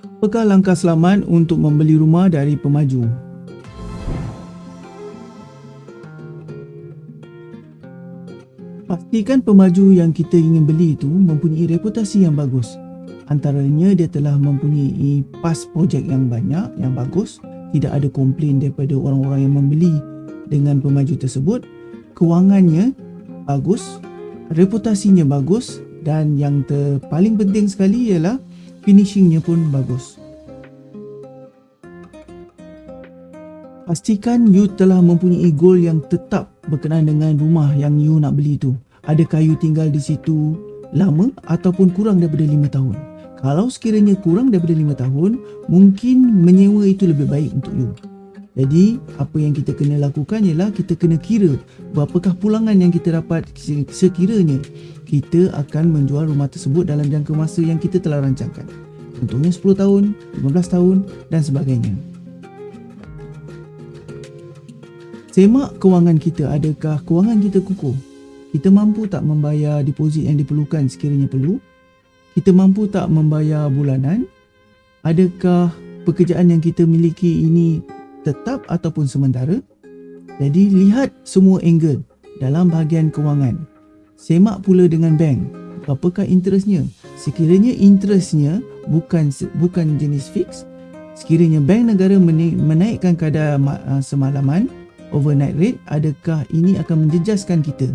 Apakah langkah selamat untuk membeli rumah dari pemaju? Pastikan pemaju yang kita ingin beli itu mempunyai reputasi yang bagus. Antaranya dia telah mempunyai pas projek yang banyak, yang bagus, tidak ada komplain daripada orang-orang yang membeli dengan pemaju tersebut, kewangannya bagus, reputasinya bagus dan yang terpaling penting sekali ialah finishingnya pun bagus. Pastikan you telah mempunyai goal yang tetap berkenaan dengan rumah yang you nak beli tu. Adakah you tinggal di situ lama ataupun kurang daripada 5 tahun? Kalau sekiranya kurang daripada 5 tahun, mungkin menyewa itu lebih baik untuk you. Jadi, apa yang kita kena lakukan ialah kita kena kira berapakah pulangan yang kita dapat sekiranya kita akan menjual rumah tersebut dalam jangka masa yang kita telah rancangkan. Contohnya 10 tahun, 15 tahun dan sebagainya. Semak kewangan kita, adakah kewangan kita kukuh? Kita mampu tak membayar deposit yang diperlukan sekiranya perlu? Kita mampu tak membayar bulanan? Adakah pekerjaan yang kita miliki ini tetap ataupun sementara. Jadi lihat semua angle dalam bahagian kewangan. Semak pula dengan bank. Apakah interestnya? Sekiranya interestnya bukan bukan jenis fix, sekiranya bank negara menaikkan kadar uh, semalaman overnight rate, adakah ini akan menjejaskan kita?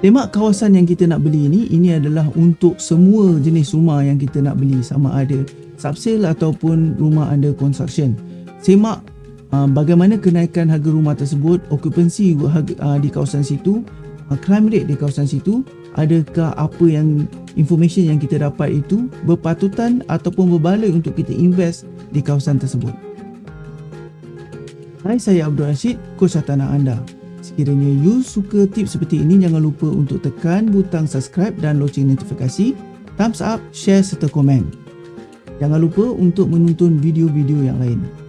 Semak kawasan yang kita nak beli ini, ini adalah untuk semua jenis rumah yang kita nak beli sama ada subsale ataupun rumah under construction. Semak bagaimana kenaikan harga rumah tersebut, okupansi uh, di kawasan situ, uh, crime rate di kawasan situ, adakah apa yang information yang kita dapat itu berpatutan ataupun berbaloi untuk kita invest di kawasan tersebut. Hai, saya Abdul Rashid, coach tanah anda. Sekiranya you suka tips seperti ini, jangan lupa untuk tekan butang subscribe dan loceng notifikasi, thumbs up, share serta komen. Jangan lupa untuk menonton video-video yang lain.